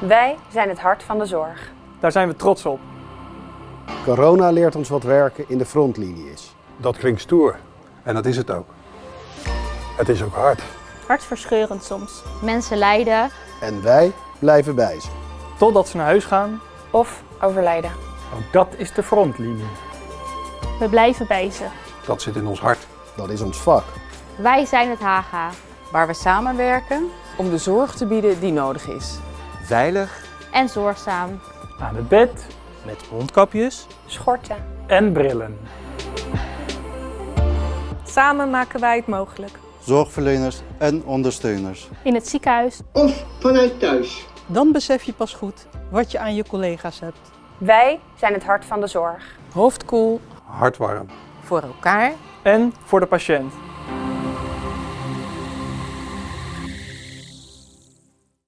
Wij zijn het hart van de zorg. Daar zijn we trots op. Corona leert ons wat werken in de frontlinie is. Dat klinkt stoer. En dat is het ook. Het is ook hard. Hartverscheurend soms. Mensen lijden. En wij blijven bij ze. Totdat ze naar huis gaan. Of overlijden. Ook dat is de frontlinie. We blijven bij ze. Dat zit in ons hart. Dat is ons vak. Wij zijn het HGA. Waar we samenwerken om de zorg te bieden die nodig is. Veilig En zorgzaam. Aan het bed met mondkapjes Schorten. en brillen. Samen maken wij het mogelijk. zorgverleners en ondersteuners. In het ziekenhuis. of vanuit thuis. Dan besef je pas goed wat je aan je collega's hebt. Wij zijn het hart van de zorg. Hoofd koel Hart warm. voor elkaar En voor de patiënt.